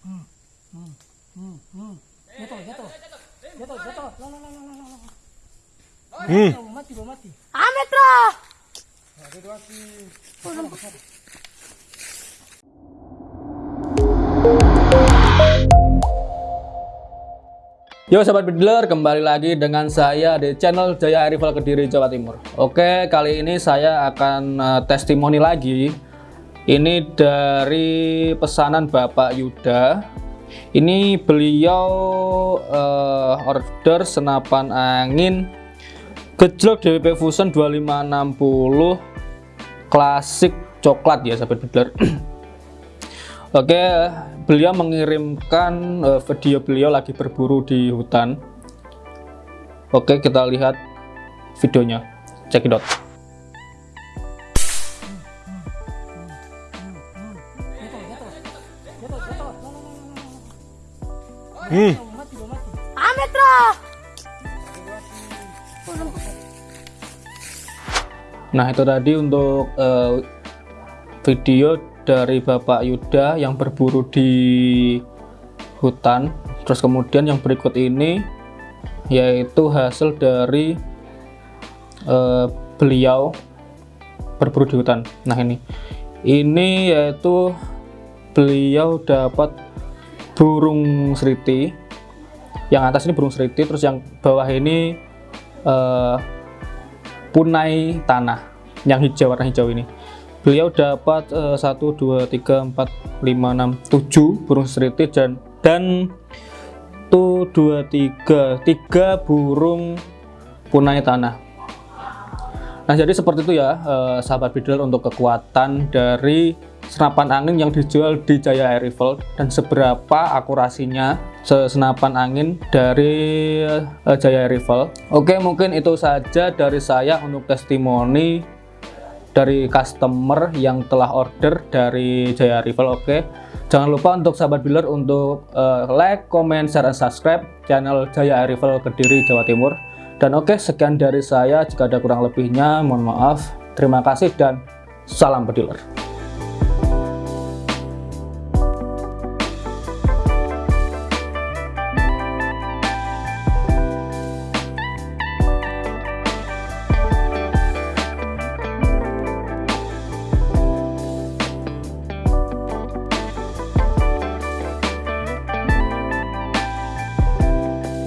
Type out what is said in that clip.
Hmm, mati. Yo sahabat bidler, kembali lagi dengan saya di channel Jaya Rival Kediri Jawa Timur. Oke, kali ini saya akan uh, testimoni lagi. Ini dari pesanan Bapak Yuda. Ini beliau uh, order senapan angin gejlok DWP Fusion 2560 klasik coklat ya sahabat bidler. Oke, beliau mengirimkan uh, video beliau lagi berburu di hutan. Oke, kita lihat videonya. Cekidot. Jatuh, Hmm. Bro. Nah, itu tadi untuk eh, video dari Bapak Yuda yang berburu di hutan. Terus kemudian yang berikut ini yaitu hasil dari eh, beliau berburu di hutan. Nah, ini. Ini yaitu beliau dapat burung seriti. Yang atas ini burung seriti, terus yang bawah ini eh, punai tanah yang hijau warna hijau ini beliau dapat eh, 1 2 3 4 5 6 7 burung seriti dan dan tuh 2 3 3 burung punai tanah nah jadi seperti itu ya eh, sahabat bidel untuk kekuatan dari senapan angin yang dijual di Jaya Air Rifle dan seberapa akurasinya senapan angin dari eh, Jaya Air Rifle. Oke, mungkin itu saja dari saya untuk testimoni dari customer yang telah order dari Jaya Rifle. Oke, jangan lupa untuk sahabat builder untuk eh, like, comment, share, dan subscribe channel Jaya Air Rifle Kediri Jawa Timur. Dan oke, sekian dari saya. Jika ada kurang lebihnya, mohon maaf. Terima kasih dan salam bediler.